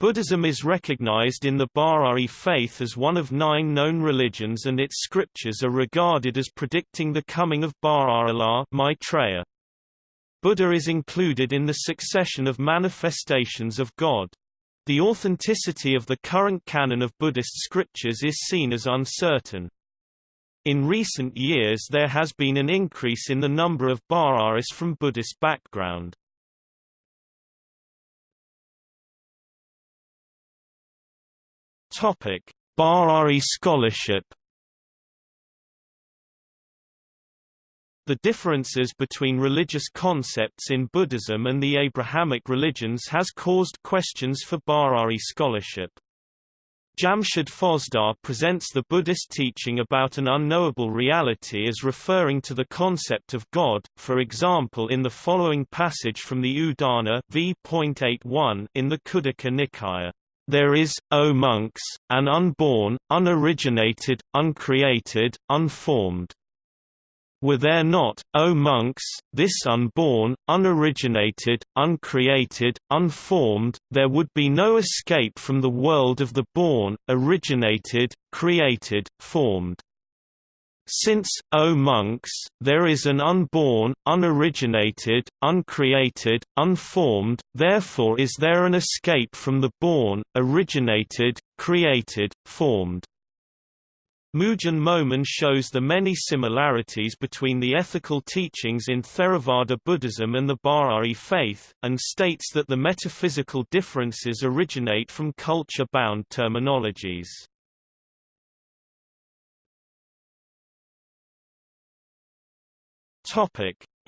Buddhism is recognized in the Bahá'í faith as one of nine known religions and its scriptures are regarded as predicting the coming of Baha'u'llah Maitreya. Buddha is included in the succession of manifestations of God. The authenticity of the current canon of Buddhist scriptures is seen as uncertain. In recent years there has been an increase in the number of Baha'is from Buddhist background. Topic: Bahá'í scholarship The differences between religious concepts in Buddhism and the Abrahamic religions has caused questions for Bahá'í scholarship. Jamshid Fozdar presents the Buddhist teaching about an unknowable reality as referring to the concept of God, for example in the following passage from the Udana v.81 in the Khuddaka Nikaya. There is, O monks, an unborn, unoriginated, uncreated, unformed, were there not, O monks, this unborn, unoriginated, uncreated, unformed, there would be no escape from the world of the born, originated, created, formed. Since, O monks, there is an unborn, unoriginated, uncreated, unformed, therefore is there an escape from the born, originated, created, formed. Moojan Momen shows the many similarities between the ethical teachings in Theravada Buddhism and the Bahá'í faith, and states that the metaphysical differences originate from culture-bound terminologies.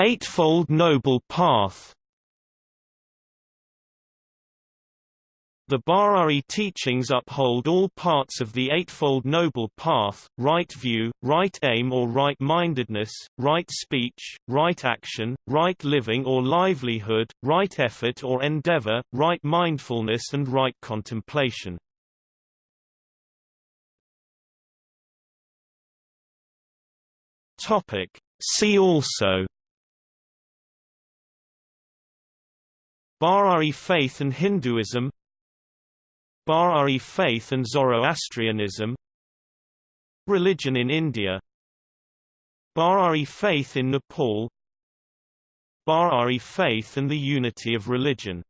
Eightfold Noble Path The Bahá'í teachings uphold all parts of the Eightfold Noble Path, right view, right aim or right-mindedness, right speech, right action, right living or livelihood, right effort or endeavor, right mindfulness and right contemplation. See also. Bahá'í faith and Hinduism. Bahá'í faith and Zoroastrianism. Religion in India. Bahá'í faith in Nepal. Bahá'í faith and the unity of religion